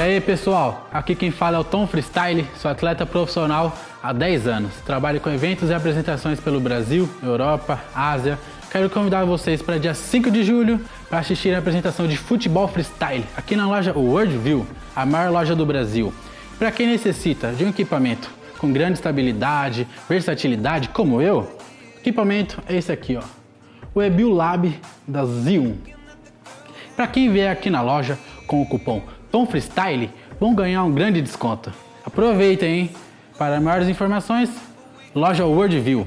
aí pessoal, aqui quem fala é o Tom Freestyle, sou atleta profissional há 10 anos. Trabalho com eventos e apresentações pelo Brasil, Europa, Ásia. Quero convidar vocês para dia 5 de julho para assistir a apresentação de futebol freestyle aqui na loja Worldview, a maior loja do Brasil. Para quem necessita de um equipamento com grande estabilidade, versatilidade, como eu, o equipamento é esse aqui, ó, o Ebil Lab da Zion. Para quem vier aqui na loja com o cupom Tom Freestyle, vão ganhar um grande desconto. Aproveitem, hein? Para maiores informações, loja Worldview.